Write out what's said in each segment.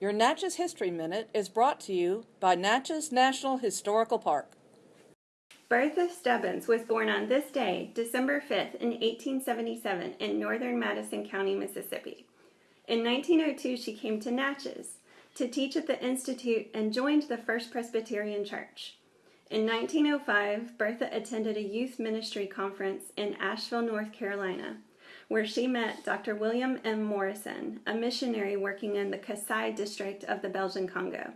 Your Natchez History Minute is brought to you by Natchez National Historical Park. Bertha Stebbins was born on this day, December 5th, in 1877 in northern Madison County, Mississippi. In 1902, she came to Natchez to teach at the Institute and joined the First Presbyterian Church. In 1905, Bertha attended a youth ministry conference in Asheville, North Carolina, where she met Dr. William M. Morrison, a missionary working in the Kasai district of the Belgian Congo.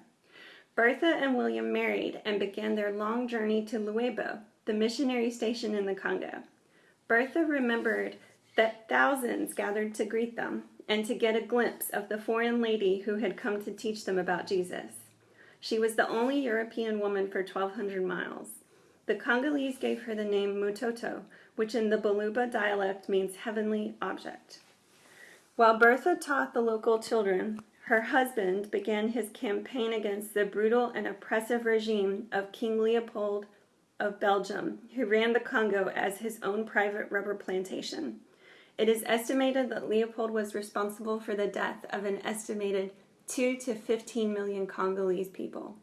Bertha and William married and began their long journey to Luebo, the missionary station in the Congo. Bertha remembered that thousands gathered to greet them and to get a glimpse of the foreign lady who had come to teach them about Jesus. She was the only European woman for 1,200 miles. The Congolese gave her the name Mutoto, which in the Baluba dialect means heavenly object. While Bertha taught the local children, her husband began his campaign against the brutal and oppressive regime of King Leopold of Belgium, who ran the Congo as his own private rubber plantation. It is estimated that Leopold was responsible for the death of an estimated 2 to 15 million Congolese people.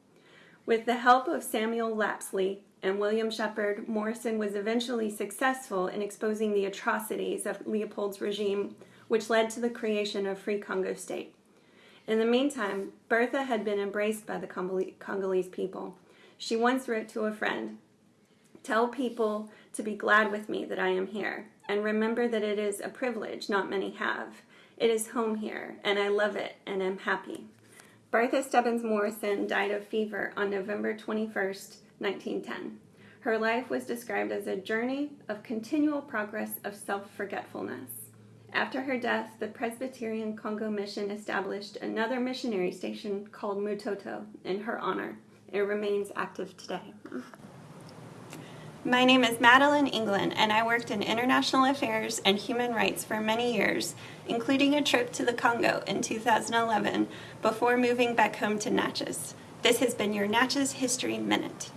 With the help of Samuel Lapsley and William Sheppard, Morrison was eventually successful in exposing the atrocities of Leopold's regime, which led to the creation of Free Congo State. In the meantime, Bertha had been embraced by the Congolese people. She once wrote to a friend, Tell people to be glad with me that I am here, and remember that it is a privilege not many have. It is home here, and I love it, and am happy. Bertha Stebbins Morrison died of fever on November 21, 1910. Her life was described as a journey of continual progress of self-forgetfulness. After her death, the Presbyterian Congo Mission established another missionary station called Mutoto in her honor. It remains active today. My name is Madeline England, and I worked in international affairs and human rights for many years, including a trip to the Congo in 2011 before moving back home to Natchez. This has been your Natchez History Minute.